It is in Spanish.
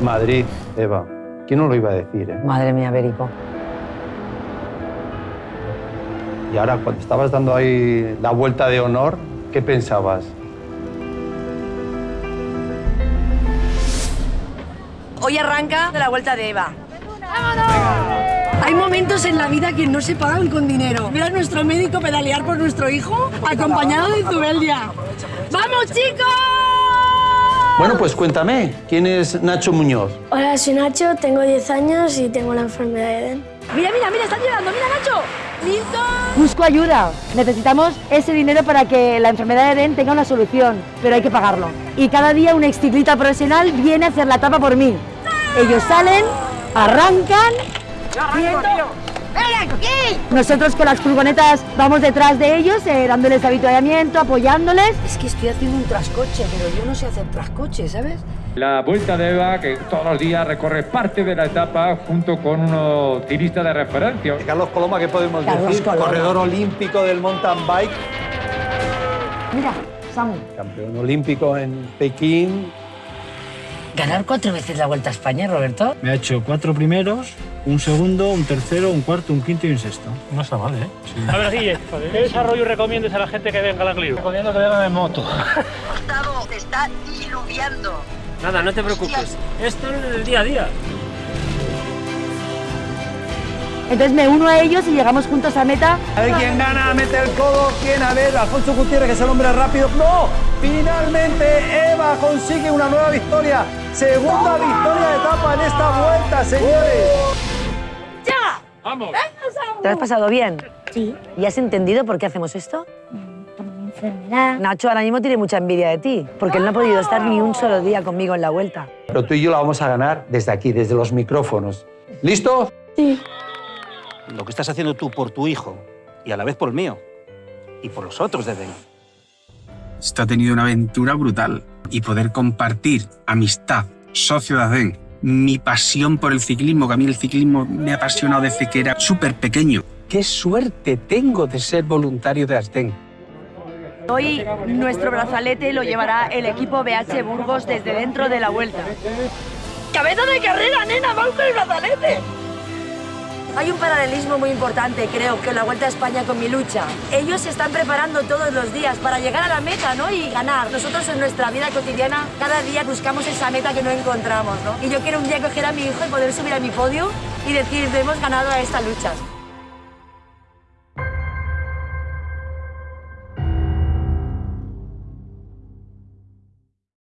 Madrid, Eva. ¿Quién no lo iba a decir? eh? Madre mía, Berico. Y ahora, cuando estabas dando ahí la vuelta de honor, ¿qué pensabas? Hoy arranca de la vuelta de Eva. Hay momentos en la vida que no se pagan con dinero. Mira a nuestro médico pedalear por nuestro hijo, acompañado de Zubeldia. ¡Vamos, chicos! Bueno, pues cuéntame, ¿quién es Nacho Muñoz? Hola, soy Nacho, tengo 10 años y tengo la enfermedad de Eden. Mira, mira, mira, están llegando. Mira, Nacho. ¡Listo! Busco ayuda. Necesitamos ese dinero para que la enfermedad de Eden tenga una solución, pero hay que pagarlo. Y cada día un exciclista profesional viene a hacer la etapa por mí. Ellos salen, arrancan. Nosotros con las furgonetas vamos detrás de ellos, eh, dándoles avituallamiento, apoyándoles. Es que estoy haciendo un trascoche, pero yo no sé hacer trascoche, ¿sabes? La Vuelta de Eva, que todos los días recorre parte de la etapa junto con unos tiristas de referencia. Carlos Coloma, ¿qué podemos Carlos decir? Coloma. Corredor olímpico del mountain bike, Mira, Samu. campeón olímpico en Pekín. Ganar cuatro veces la Vuelta a España, Roberto. Me ha hecho cuatro primeros, un segundo, un tercero, un cuarto, un quinto y un sexto. No está mal, ¿eh? A ver, Guille, ¿qué desarrollo recomiendas a la gente que venga al Agliru? Recomiendo que vengan en moto. Gustavo, te está diluviando. Nada, no te preocupes. Esto es el día a día. Entonces me uno a ellos y llegamos juntos a meta. A ver quién gana, mete el codo, quién, a ver, Alfonso Gutiérrez, que es el hombre rápido. ¡No! Finalmente Eva consigue una nueva victoria. Segunda victoria de etapa en esta vuelta, señores. ¡Vamos! ¿Te has pasado bien? Sí, ¿Y has entendido por qué hacemos esto? por mi enfermedad. Nacho ahora mismo tiene mucha envidia de ti, porque él no ha podido estar ni un solo día conmigo en la vuelta. Pero tú y yo la vamos a ganar desde aquí, desde los micrófonos. ¿Listo? Sí. lo que estás haciendo tú por tu hijo y a la vez por el mío y por los otros de Den. Esto ha tenido una aventura brutal y poder compartir amistad, ADEN, mi pasión por el ciclismo, que a mí el ciclismo me ha apasionado desde que era súper pequeño. Qué suerte tengo de ser voluntario de Asden. Hoy nuestro brazalete lo llevará el equipo BH Burgos desde dentro de la Vuelta. ¡Cabeza de carrera, nena! ¡Vamos con el brazalete! Hay un paralelismo muy importante, creo, que la Vuelta a España con mi lucha. Ellos se están preparando todos los días para llegar a la meta, ¿no? Y ganar. Nosotros en nuestra vida cotidiana, cada día buscamos esa meta que no encontramos, ¿no? Y yo quiero un día coger a mi hijo y poder subir a mi podio y decir, hemos ganado a esta lucha.